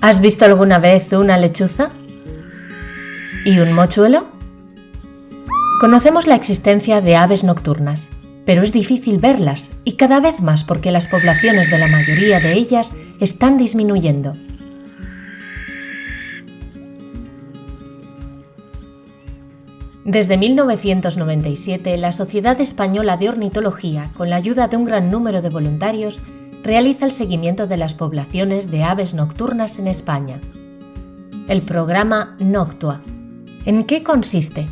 ¿Has visto alguna vez una lechuza? ¿Y un mochuelo? Conocemos la existencia de aves nocturnas, pero es difícil verlas y cada vez más porque las poblaciones de la mayoría de ellas están disminuyendo. Desde 1997, la Sociedad Española de Ornitología, con la ayuda de un gran número de voluntarios, realiza el seguimiento de las poblaciones de aves nocturnas en España. El programa Noctua. ¿En qué consiste?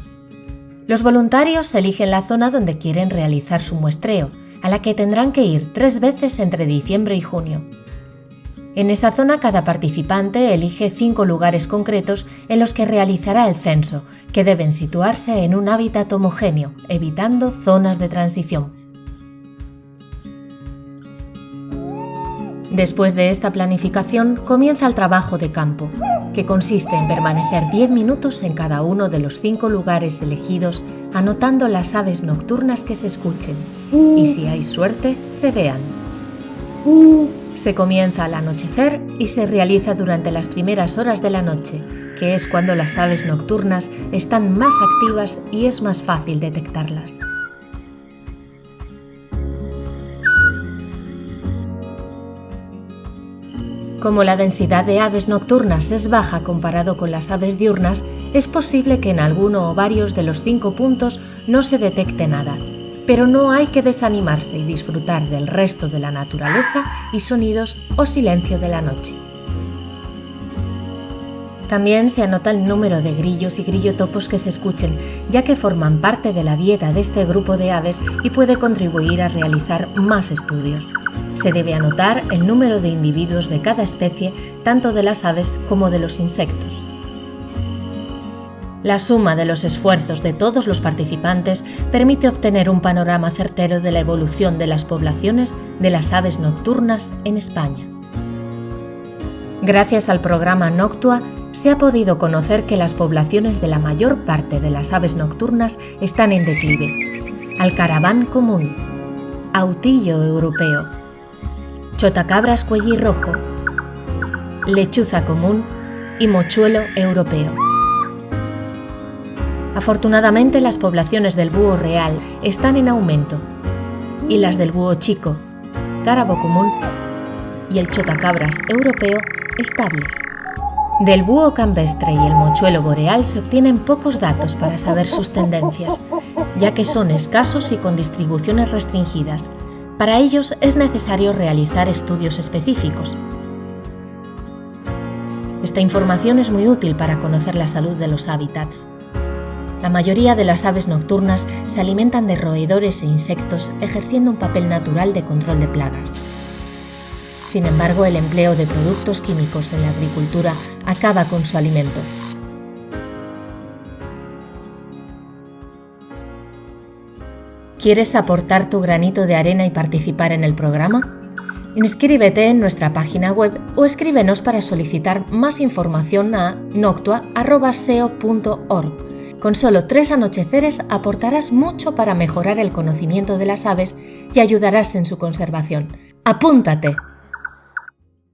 Los voluntarios eligen la zona donde quieren realizar su muestreo, a la que tendrán que ir tres veces entre diciembre y junio. En esa zona cada participante elige cinco lugares concretos en los que realizará el censo, que deben situarse en un hábitat homogéneo, evitando zonas de transición. Después de esta planificación comienza el trabajo de campo, que consiste en permanecer 10 minutos en cada uno de los cinco lugares elegidos, anotando las aves nocturnas que se escuchen y, si hay suerte, se vean. Se comienza al anochecer y se realiza durante las primeras horas de la noche, que es cuando las aves nocturnas están más activas y es más fácil detectarlas. Como la densidad de aves nocturnas es baja comparado con las aves diurnas, es posible que en alguno o varios de los cinco puntos no se detecte nada, pero no hay que desanimarse y disfrutar del resto de la naturaleza y sonidos o silencio de la noche. También se anota el número de grillos y grillotopos que se escuchen, ya que forman parte de la dieta de este grupo de aves y puede contribuir a realizar más estudios. Se debe anotar el número de individuos de cada especie, tanto de las aves como de los insectos. La suma de los esfuerzos de todos los participantes permite obtener un panorama certero de la evolución de las poblaciones de las aves nocturnas en España. Gracias al programa Noctua, se ha podido conocer que las poblaciones de la mayor parte de las aves nocturnas están en declive. Alcaraván común, autillo europeo, chotacabras cuellirrojo, lechuza común y mochuelo europeo. Afortunadamente las poblaciones del búho real están en aumento y las del búho chico, cárabo común y el chotacabras europeo estables. Del búho campestre y el mochuelo boreal se obtienen pocos datos para saber sus tendencias, ya que son escasos y con distribuciones restringidas. Para ellos es necesario realizar estudios específicos. Esta información es muy útil para conocer la salud de los hábitats. La mayoría de las aves nocturnas se alimentan de roedores e insectos, ejerciendo un papel natural de control de plagas. Sin embargo, el empleo de productos químicos en la agricultura acaba con su alimento. ¿Quieres aportar tu granito de arena y participar en el programa? Inscríbete en nuestra página web o escríbenos para solicitar más información a noctua.seo.org con solo tres anocheceres aportarás mucho para mejorar el conocimiento de las aves y ayudarás en su conservación. ¡Apúntate!